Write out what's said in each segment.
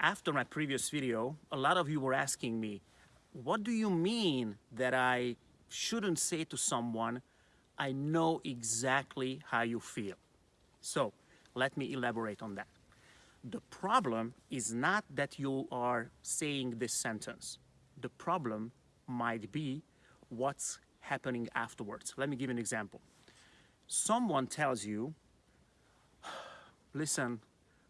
after my previous video, a lot of you were asking me, what do you mean that I shouldn't say to someone, I know exactly how you feel? So let me elaborate on that. The problem is not that you are saying this sentence. The problem might be what's happening afterwards. Let me give an example. Someone tells you, listen,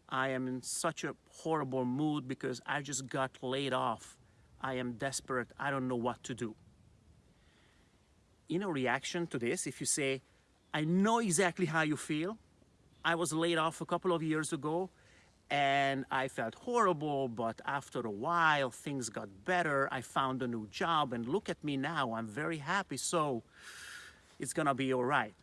I am in such a horrible mood because I just got laid off. I am desperate. I don't know what to do. In a reaction to this, if you say, I know exactly how you feel. I was laid off a couple of years ago and I felt horrible, but after a while things got better. I found a new job and look at me now. I'm very happy. So it's gonna be all right.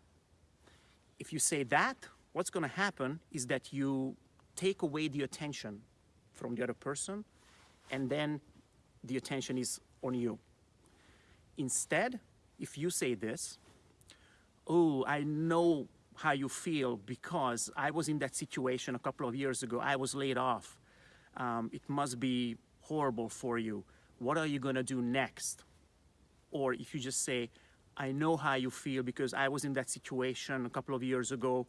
If you say that, what's gonna happen is that you take away the attention from the other person and then the attention is on you. Instead, if you say this, oh, I know how you feel because I was in that situation a couple of years ago. I was laid off. Um, it must be horrible for you. What are you gonna do next? Or if you just say, I know how you feel because I was in that situation a couple of years ago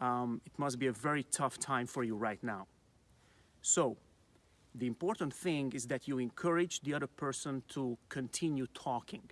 um, it must be a very tough time for you right now. So the important thing is that you encourage the other person to continue talking.